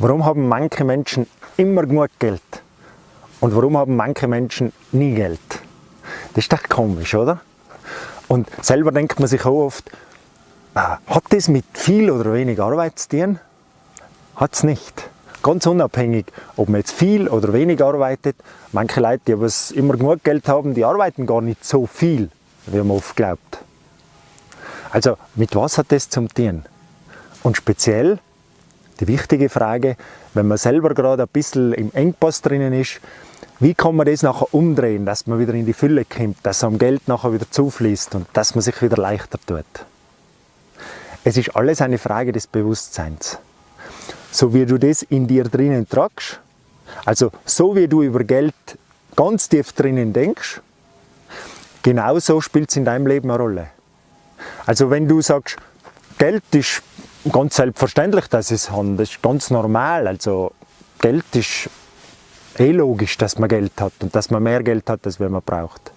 Warum haben manche Menschen immer genug Geld? Und warum haben manche Menschen nie Geld? Das ist doch komisch, oder? Und selber denkt man sich auch oft, äh, hat das mit viel oder wenig Arbeit zu tun? Hat es nicht. Ganz unabhängig, ob man jetzt viel oder wenig arbeitet. Manche Leute, die aber immer genug Geld haben, die arbeiten gar nicht so viel, wie man oft glaubt. Also mit was hat das zum tun? Und speziell die wichtige Frage, wenn man selber gerade ein bisschen im Engpass drinnen ist, wie kann man das nachher umdrehen, dass man wieder in die Fülle kommt, dass am Geld nachher wieder zufließt und dass man sich wieder leichter tut. Es ist alles eine Frage des Bewusstseins. So wie du das in dir drinnen tragst, also so wie du über Geld ganz tief drinnen denkst, genauso spielt es in deinem Leben eine Rolle. Also wenn du sagst, Geld ist ganz selbstverständlich, dass es haben. Das ist ganz normal. Also Geld ist eh logisch, dass man Geld hat und dass man mehr Geld hat, als man braucht.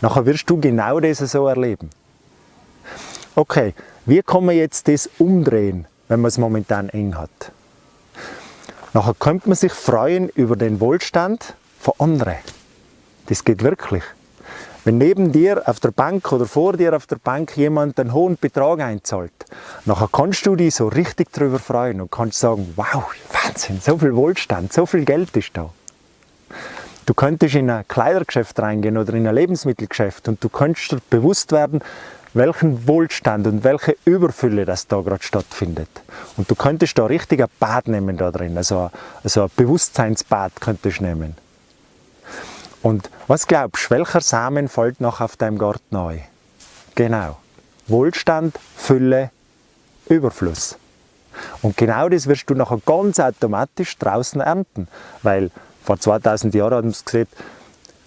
Nachher wirst du genau das so erleben. Okay, wie kann man jetzt das umdrehen, wenn man es momentan eng hat? Nachher könnte man sich freuen über den Wohlstand von anderen. Das geht wirklich. Wenn neben dir auf der Bank oder vor dir auf der Bank jemand einen hohen Betrag einzahlt, nachher kannst du dich so richtig darüber freuen und kannst sagen, wow, Wahnsinn, so viel Wohlstand, so viel Geld ist da. Du könntest in ein Kleidergeschäft reingehen oder in ein Lebensmittelgeschäft und du könntest dir bewusst werden, welchen Wohlstand und welche Überfülle das da gerade stattfindet. Und du könntest da richtig ein Bad nehmen da drin, also also ein Bewusstseinsbad könntest du nehmen. Und was glaubst du, welcher Samen fällt noch auf deinem Garten neu? Genau. Wohlstand, Fülle, Überfluss. Und genau das wirst du nachher ganz automatisch draußen ernten. Weil vor 2000 Jahren haben sie gesehen,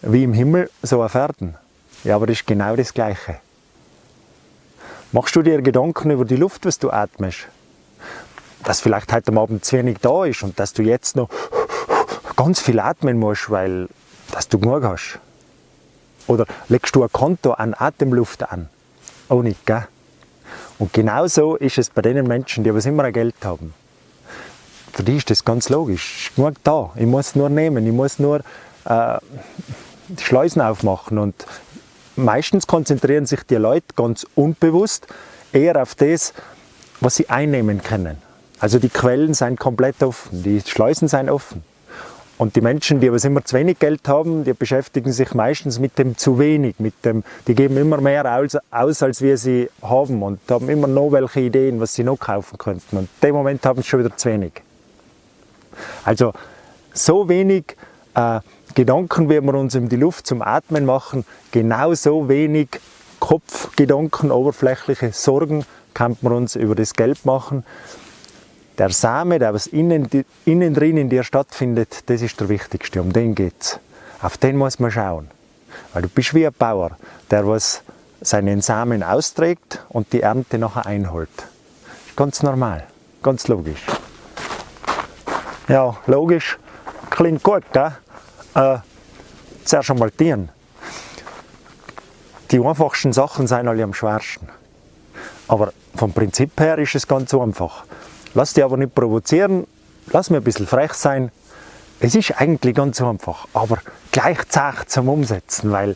wie im Himmel, so auf Erden. Ja, aber das ist genau das Gleiche. Machst du dir Gedanken über die Luft, was du atmest? Dass vielleicht heute Abend zu wenig da ist und dass du jetzt noch ganz viel atmen musst, weil dass du genug hast. Oder legst du ein Konto an Atemluft an? Auch nicht, gell? Und genauso ist es bei den Menschen, die was immer ein Geld haben. Für die ist das ganz logisch. Ist genug da. Ich muss nur nehmen, ich muss nur äh, die Schleusen aufmachen. Und meistens konzentrieren sich die Leute ganz unbewusst eher auf das, was sie einnehmen können. Also die Quellen sind komplett offen, die Schleusen sind offen. Und die Menschen, die aber immer zu wenig Geld haben, die beschäftigen sich meistens mit dem zu wenig, mit dem, die geben immer mehr aus, aus als wir sie haben und haben immer noch welche Ideen, was sie noch kaufen könnten. Und in dem Moment haben sie schon wieder zu wenig. Also so wenig äh, Gedanken, wie wir uns in die Luft zum Atmen machen, genauso wenig Kopfgedanken, oberflächliche Sorgen kann man uns über das Geld machen der Same, der was innen, innen drin in dir stattfindet, das ist der wichtigste, um den geht es. Auf den muss man schauen. Weil du bist wie ein Bauer, der was seinen Samen austrägt und die Ernte nachher einholt. Ganz normal, ganz logisch. Ja, logisch, klingt gut, gell? Äh, zuerst einmal Tieren. Die einfachsten Sachen sind alle am schwersten. Aber vom Prinzip her ist es ganz einfach. Lass dich aber nicht provozieren, lass mir ein bisschen frech sein. Es ist eigentlich ganz einfach, aber gleich zart zum Umsetzen, weil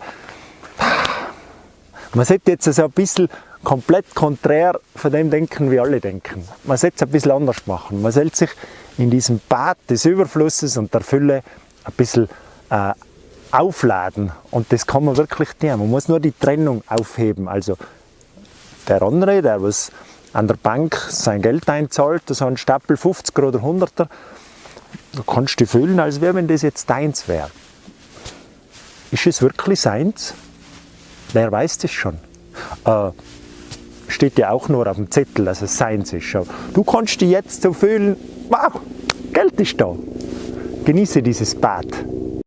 man sollte jetzt so ein bisschen komplett konträr von dem denken, wie alle denken. Man sollte es ein bisschen anders machen. Man sollte sich in diesem Bad des Überflusses und der Fülle ein bisschen äh, aufladen. Und das kann man wirklich tun. Man muss nur die Trennung aufheben. Also der andere, der was an der Bank sein Geld einzahlt, so ein Stapel 50er oder 100er, du kannst dich fühlen, als wäre, wenn das jetzt deins wäre. Ist es wirklich seins? Wer weiß das schon? Äh, steht ja auch nur auf dem Zettel, dass es seins ist. Du kannst dich jetzt so fühlen, wow, Geld ist da. Genieße dieses Bad.